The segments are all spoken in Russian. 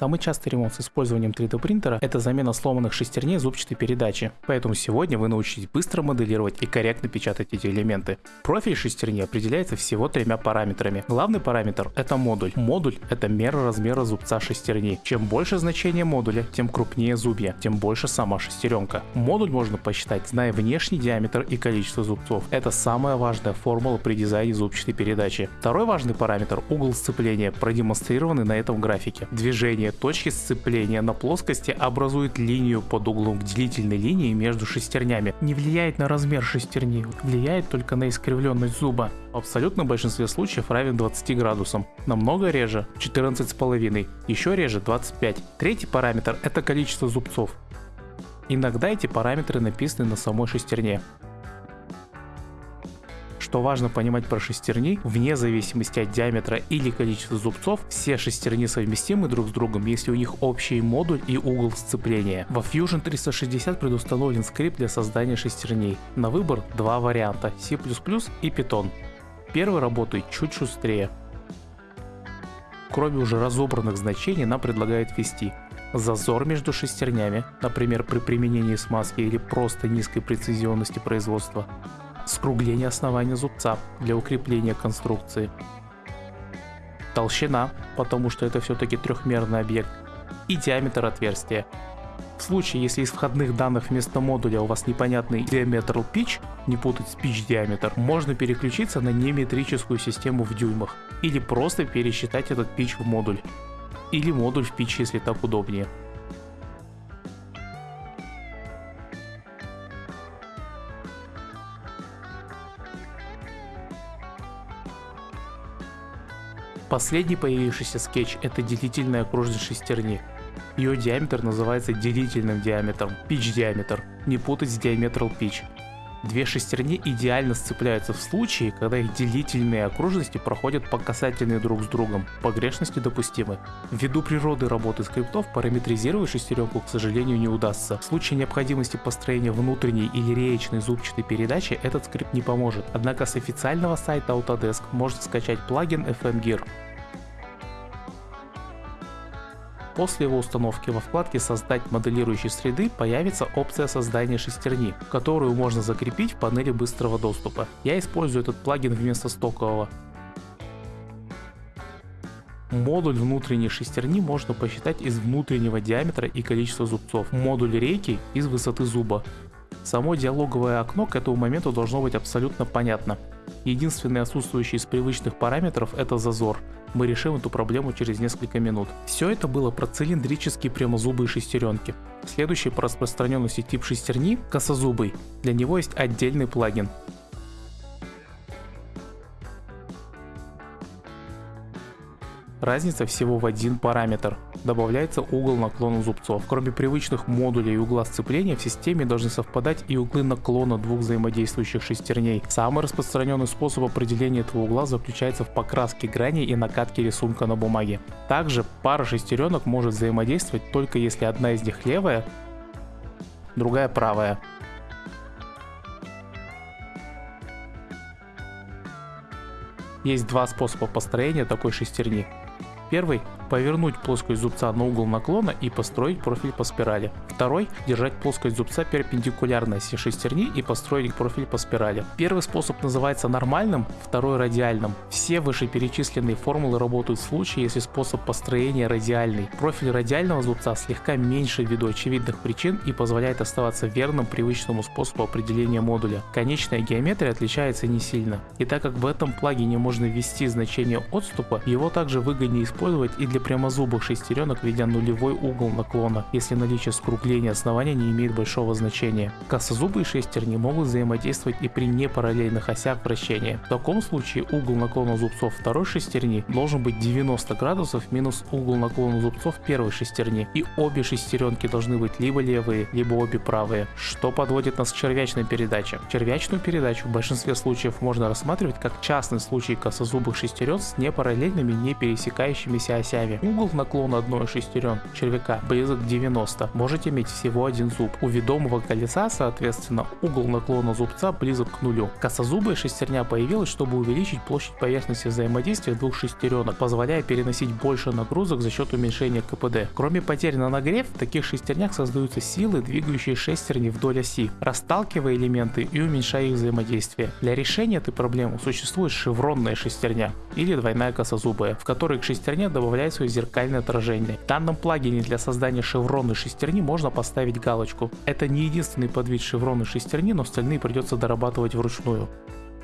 Самый частый ремонт с использованием 3D принтера – это замена сломанных шестерней зубчатой передачи. Поэтому сегодня вы научитесь быстро моделировать и корректно печатать эти элементы. Профиль шестерни определяется всего тремя параметрами. Главный параметр – это модуль. Модуль – это мера размера зубца шестерни. Чем больше значение модуля, тем крупнее зубья, тем больше сама шестеренка. Модуль можно посчитать, зная внешний диаметр и количество зубцов. Это самая важная формула при дизайне зубчатой передачи. Второй важный параметр – угол сцепления, продемонстрированный на этом графике. Движение точки сцепления на плоскости образует линию под углом к делительной линии между шестернями. Не влияет на размер шестерни, влияет только на искривленность зуба. В абсолютном большинстве случаев равен 20 градусам. Намного реже 14,5, еще реже 25. Третий параметр это количество зубцов. Иногда эти параметры написаны на самой шестерне. Что важно понимать про шестерни, вне зависимости от диаметра или количества зубцов, все шестерни совместимы друг с другом, если у них общий модуль и угол сцепления. Во Fusion 360 предустановлен скрипт для создания шестерней. На выбор два варианта C++ и Python. Первый работает чуть шустрее. Кроме уже разобранных значений нам предлагает ввести зазор между шестернями, например при применении смазки или просто низкой прецизионности производства, скругление основания зубца для укрепления конструкции, толщина, потому что это все-таки трехмерный объект, и диаметр отверстия. В случае, если из входных данных вместо модуля у вас непонятный diametral pitch, не путать с pitch диаметр, можно переключиться на неметрическую систему в дюймах, или просто пересчитать этот pitch в модуль, или модуль в pitch, если так удобнее. Последний появившийся скетч это делительная окружность шестерни. Ее диаметр называется делительным диаметром, pitch диаметр, не путать с diametral pitch. Две шестерни идеально сцепляются в случае, когда их делительные окружности проходят по касательной друг с другом, погрешности допустимы. Ввиду природы работы скриптов параметризировать шестеренку, к сожалению, не удастся. В случае необходимости построения внутренней или реечной зубчатой передачи этот скрипт не поможет, однако с официального сайта Autodesk можно скачать плагин FM После его установки во вкладке «Создать моделирующие среды» появится опция создания шестерни, которую можно закрепить в панели быстрого доступа. Я использую этот плагин вместо стокового. Модуль внутренней шестерни можно посчитать из внутреннего диаметра и количества зубцов. Модуль рейки из высоты зуба. Само диалоговое окно к этому моменту должно быть абсолютно понятно. Единственный отсутствующий из привычных параметров это зазор. Мы решим эту проблему через несколько минут. Все это было про цилиндрические прямозубые шестеренки. Следующий по распространенности тип шестерни – косозубый. Для него есть отдельный плагин. Разница всего в один параметр. Добавляется угол наклона зубцов. Кроме привычных модулей и угла сцепления, в системе должны совпадать и углы наклона двух взаимодействующих шестерней. Самый распространенный способ определения этого угла заключается в покраске граней и накатке рисунка на бумаге. Также пара шестеренок может взаимодействовать только если одна из них левая, другая правая. Есть два способа построения такой шестерни. Первый – повернуть плоскость зубца на угол наклона и построить профиль по спирали. Второй – держать плоскость зубца перпендикулярно оси шестерни и построить профиль по спирали. Первый способ называется нормальным, второй – радиальным. Все вышеперечисленные формулы работают в случае, если способ построения радиальный. Профиль радиального зубца слегка меньше ввиду очевидных причин и позволяет оставаться верным привычному способу определения модуля. Конечная геометрия отличается не сильно. И так как в этом плагине можно ввести значение отступа, его также выгоднее использовать и для прямозубых шестеренок, введя нулевой угол наклона, если наличие скругления основания не имеет большого значения. Косозубые шестерни могут взаимодействовать и при непараллельных осях вращения. В таком случае угол наклона зубцов второй шестерни должен быть 90 градусов минус угол наклона зубцов первой шестерни, и обе шестеренки должны быть либо левые, либо обе правые, что подводит нас к червячной передаче. Червячную передачу в большинстве случаев можно рассматривать как частный случай косозубых шестерен с непараллельными, не пересекающими движущимися осями. Основе. Угол наклона одной шестерен червяка близок к 90. Можете иметь всего один зуб. У ведомого колеса, соответственно, угол наклона зубца близок к нулю. Косозубая шестерня появилась, чтобы увеличить площадь поверхности взаимодействия двух шестеренок, позволяя переносить больше нагрузок за счет уменьшения КПД. Кроме потерь на нагрев, в таких шестернях создаются силы, двигающие шестерни вдоль оси, расталкивая элементы и уменьшая их взаимодействие. Для решения этой проблемы существует шевронная шестерня или двойная косозубая, в которой к шестерне добавляется зеркальное отражение. В данном плагине для создания шевронной шестерни можно поставить галочку. Это не единственный подвид шевронной шестерни, но остальные придется дорабатывать вручную.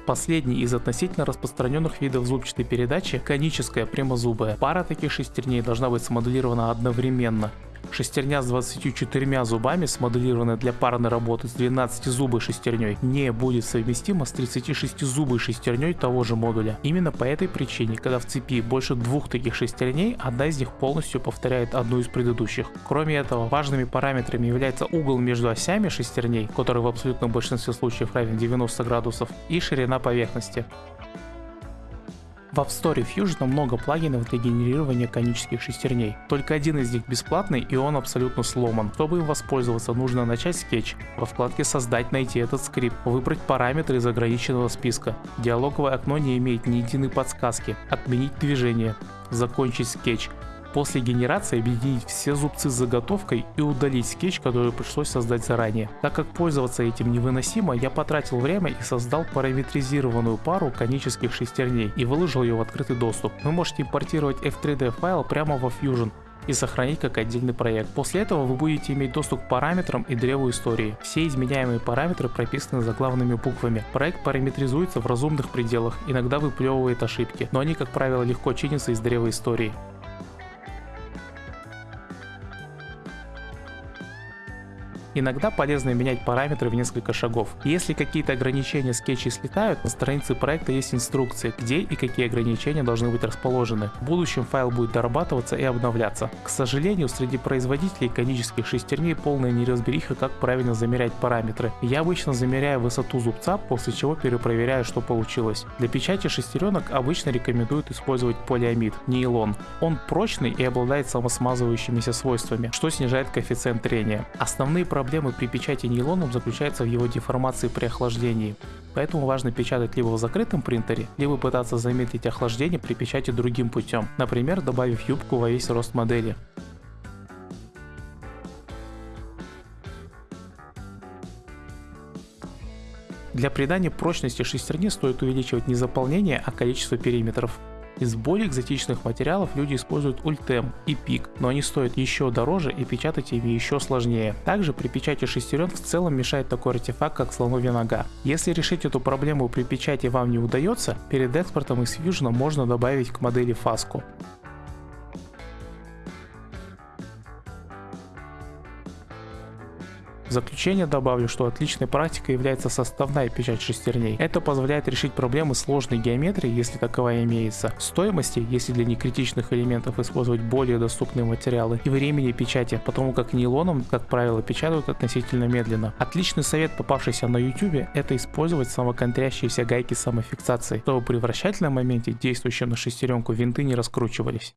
Последний из относительно распространенных видов зубчатой передачи – коническая прямозубая. Пара таких шестерней должна быть смоделирована одновременно. Шестерня с 24 зубами, смоделированная для парной работы с 12 зубой шестерней, не будет совместима с 36 зубой шестерней того же модуля. Именно по этой причине, когда в цепи больше двух таких шестерней, одна из них полностью повторяет одну из предыдущих. Кроме этого, важными параметрами является угол между осями шестерней, который в абсолютном большинстве случаев равен 90 градусов, и ширина поверхности. В App Store Fusion много плагинов для генерирования конических шестерней. Только один из них бесплатный и он абсолютно сломан. Чтобы им воспользоваться, нужно начать скетч. Во вкладке «Создать» найти этот скрипт, выбрать параметры из ограниченного списка. Диалоговое окно не имеет ни единой подсказки. Отменить движение. Закончить скетч после генерации объединить все зубцы с заготовкой и удалить скетч, который пришлось создать заранее. Так как пользоваться этим невыносимо, я потратил время и создал параметризированную пару конических шестерней и выложил ее в открытый доступ. Вы можете импортировать F3D файл прямо во Fusion и сохранить как отдельный проект. После этого вы будете иметь доступ к параметрам и древу истории. Все изменяемые параметры прописаны заглавными буквами. Проект параметризуется в разумных пределах, иногда выплевывает ошибки, но они как правило легко чинятся из древа истории. Иногда полезно менять параметры в несколько шагов. Если какие-то ограничения скетчей слетают, на странице проекта есть инструкции, где и какие ограничения должны быть расположены. В будущем файл будет дорабатываться и обновляться. К сожалению, среди производителей конических шестерней полная неразбериха, как правильно замерять параметры. Я обычно замеряю высоту зубца, после чего перепроверяю, что получилось. Для печати шестеренок обычно рекомендуют использовать полиамид, нейлон. Он прочный и обладает самосмазывающимися свойствами, что снижает коэффициент трения. Основные проблемы проблемы при печати нейлоном заключается в его деформации при охлаждении. Поэтому важно печатать либо в закрытом принтере, либо пытаться замедлить охлаждение при печати другим путем, например добавив юбку во весь рост модели. Для придания прочности шестерни стоит увеличивать не заполнение, а количество периметров. Из более экзотичных материалов люди используют ультем и пик, но они стоят еще дороже и печатать ими еще сложнее. Также при печати шестерен в целом мешает такой артефакт, как слоновья нога. Если решить эту проблему при печати вам не удается, перед экспортом из Fusion можно добавить к модели фаску. В заключение добавлю, что отличной практикой является составная печать шестерней. Это позволяет решить проблемы сложной геометрии, если таковая имеется, стоимости, если для некритичных элементов использовать более доступные материалы, и времени печати, потому как нейлоном, как правило, печатают относительно медленно. Отличный совет, попавшийся на YouTube, это использовать самоконтрящиеся гайки самофиксации, чтобы при вращательном моменте, действующем на шестеренку, винты не раскручивались.